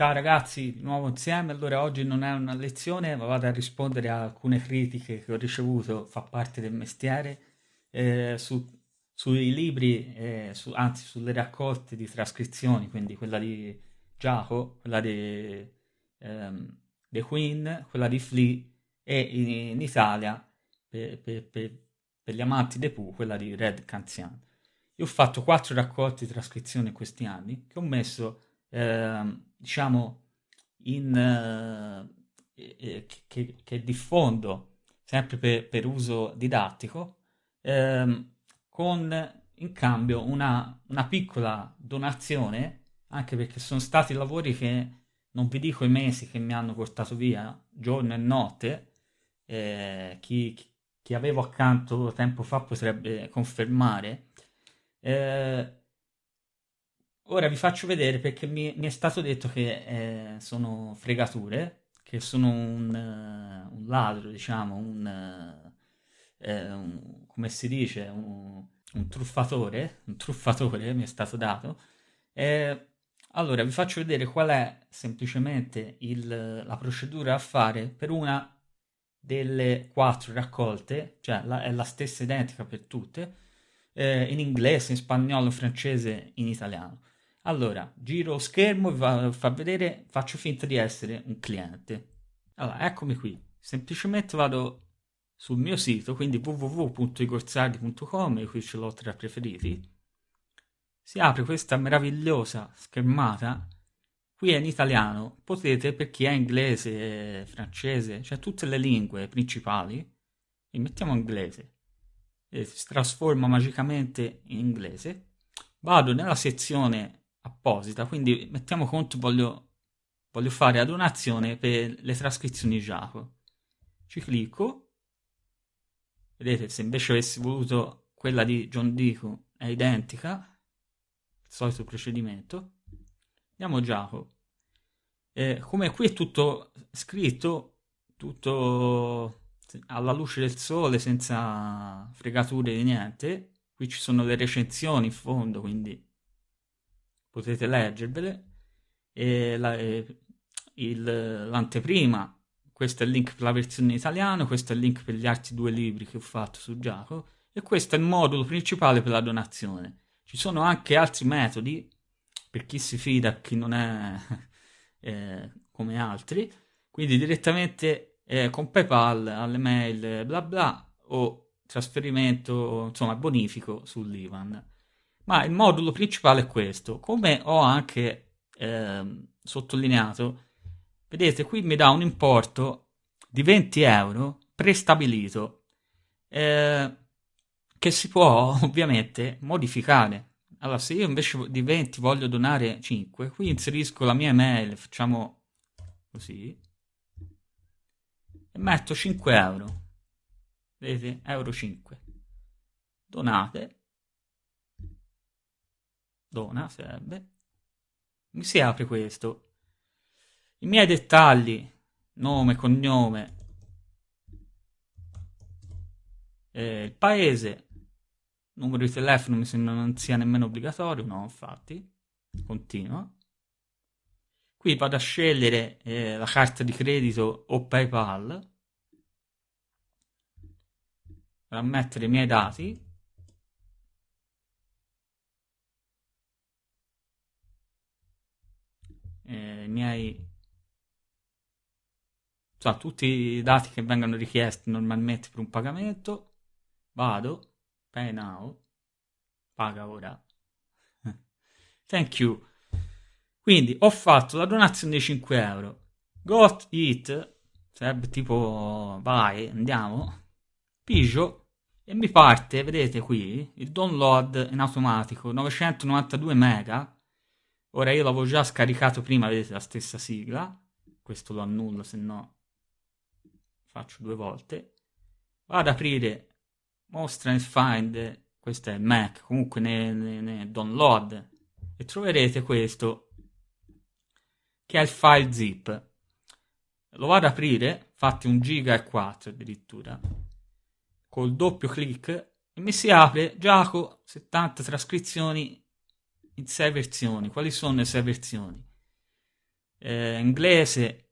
Ciao ragazzi, di nuovo insieme. Allora, oggi non è una lezione, ma vado a rispondere a alcune critiche che ho ricevuto, fa parte del mestiere, eh, su, sui libri, eh, su, anzi sulle raccolte di trascrizioni, quindi quella di Giacomo, quella di ehm, The Queen, quella di Flea e in, in Italia, per, per, per, per, gli amanti dei Pooh, quella di Red Canzian. Io ho fatto quattro raccolte di trascrizioni in questi anni che ho messo Ehm, diciamo, in, eh, che, che, diffondo sempre per, per uso didattico, ehm, con in cambio una, una piccola donazione, anche perché sono stati lavori che non vi dico i mesi che mi hanno portato via, giorno e notte, eh, chi, chi, avevo accanto tempo fa potrebbe confermare. Eh, Ora vi faccio vedere perché mi, mi è stato detto che eh, sono fregature, che sono un, uh, un ladro, diciamo, un, uh, un, come si dice, un, un, truffatore, un truffatore mi è stato dato. Eh, allora vi faccio vedere qual è semplicemente il, la procedura a fare per una delle quattro raccolte, cioè la, è la stessa identica per tutte, eh, in inglese, in spagnolo, in francese, in italiano. Allora, giro schermo, vi fa vedere, faccio finta di essere un cliente. Allora, eccomi qui. Semplicemente vado sul mio sito, quindi www.igorzardi.com, qui ce l'ho tra preferiti. Si apre questa meravigliosa schermata. Qui è in italiano, potete per chi è inglese, francese, cioè tutte le lingue principali, e mettiamo inglese. E si trasforma magicamente in inglese. Vado nella sezione apposita, quindi mettiamo conto voglio, voglio fare la donazione per le trascrizioni Jaco. Ci clicco, vedete se invece avessi voluto quella di John Dico è identica, il solito procedimento, andiamo Jaco. Eh, come qui è tutto scritto, tutto alla luce del sole, senza fregature di niente, qui ci sono le recensioni in fondo, quindi potete leggervele. E la, e il, l'anteprima, questo è il link per la versione in italiano, questo è il link per gli altri due libri che ho fatto su Giacomo e questo è il modulo principale per la donazione. Ci sono anche altri metodi per chi si fida chi non è eh, come altri, quindi direttamente eh, con PayPal alle mail bla bla o trasferimento, insomma bonifico sull'Ivan. Ma il modulo principale è questo. Come ho anche eh, sottolineato, vedete qui mi dà un importo di 20 euro prestabilito eh, che si può ovviamente modificare. Allora, se io invece di 20 voglio donare 5, qui inserisco la mia email, facciamo così, e metto 5 euro. Vedete? Euro 5. Donate dona sarebbe, mi si apre questo. I miei dettagli, nome, cognome, eh, il paese, numero di telefono mi sembra non sia nemmeno obbligatorio, no infatti, continua. Qui vado a scegliere eh, la carta di credito o PayPal, per mettere i miei dati, eh, i miei cioè, tutti i dati che vengono richiesti normalmente per un pagamento vado pay now paga ora. Thank you. Quindi ho fatto la donazione di 5 euro. Got it. Sarebbe tipo vai andiamo. Pigio. E mi parte vedete qui il download in automatico 992 mega Ora io l'avevo già scaricato prima, vedete la stessa sigla. Questo lo annullo, se no faccio due volte. Vado ad aprire mostra nel find, questo è Mac, comunque nel, nel download e troverete questo che è il file zip. Lo vado ad aprire, fatti un giga e 4 addirittura, col doppio clic e mi si apre Giaco 70 trascrizioni in sei versioni. Quali sono le sei versioni? eh, inglese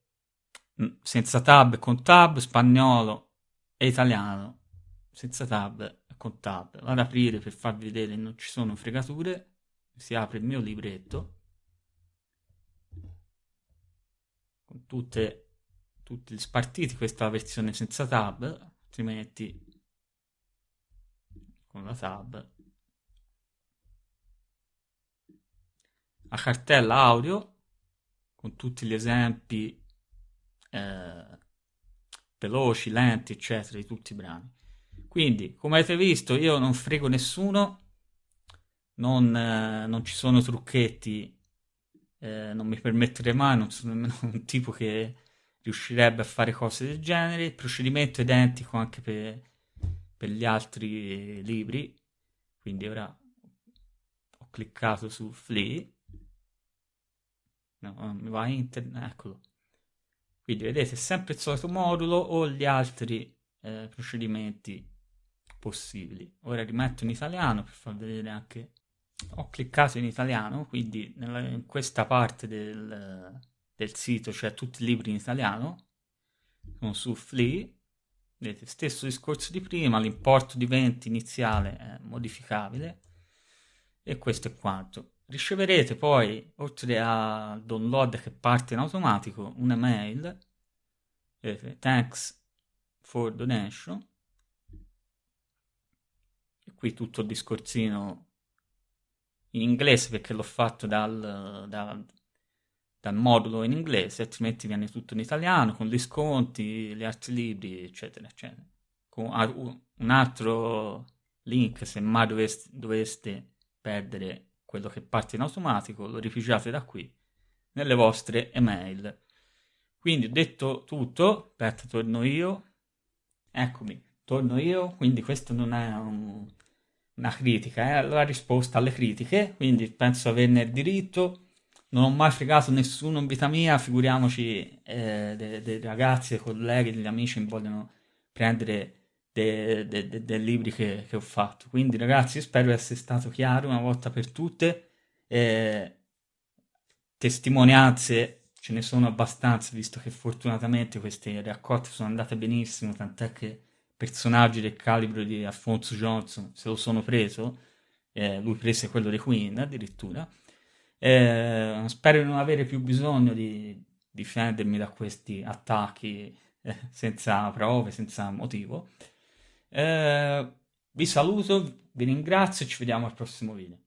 mm, senza tab con tab, spagnolo e italiano senza tab con tab. Vado ad aprire per farvi vedere non ci sono fregature, si apre il mio libretto con tutte, tutti gli spartiti, questa è la versione senza tab, altrimenti con la tab. La cartella audio con tutti gli esempi eh, veloci, lenti, eccetera, di tutti i brani. Quindi, come avete visto, io non frego nessuno, non, eh, non ci sono trucchetti, eh, non mi permetterei mai, non sono nemmeno un tipo che riuscirebbe a fare cose del genere. Il procedimento è identico anche per, per gli altri libri, quindi ora ho cliccato su Flea, no, mi va internet, eccolo. Quindi vedete, sempre il solito modulo o gli altri eh, procedimenti possibili. Ora rimetto in italiano per far vedere anche... Ho cliccato in italiano, quindi nella, in questa parte del, del sito c'è tutti i libri in italiano. Sono su Flea. Vedete, stesso discorso di prima, l'importo di 20 iniziale è modificabile. E questo è quanto. Riceverete poi, oltre al download che parte in automatico, un'email. Vedete, thanks for donation qui tutto il discorsino in inglese perché l'ho fatto dal, dal, dal, modulo in inglese, altrimenti viene tutto in italiano con gli sconti, gli altri libri, eccetera, eccetera. Con un altro link, se mai doveste, doveste perdere quello che parte in automatico, lo rifugiate da qui nelle vostre email. Quindi ho detto tutto, aspetta, torno io. Eccomi, torno io, quindi questo non è un, una critica, eh? la risposta alle critiche, quindi penso averne il diritto. Non ho mai fregato nessuno in vita mia, figuriamoci eh, dei de ragazzi, dei colleghi, degli amici che vogliono prendere dei de, de, de libri che, che, ho fatto. Quindi ragazzi spero di essere stato chiaro una volta per tutte. Eh, testimonianze ce ne sono abbastanza, visto che fortunatamente queste raccolte sono andate benissimo, tant'è che personaggi del calibro di Alfonso Johnson se lo sono preso, eh, lui prese quello dei Queen addirittura. Eh, spero di non avere più bisogno di difendermi da questi attacchi eh, senza prove, senza motivo. Eh, vi saluto, vi ringrazio e ci vediamo al prossimo video.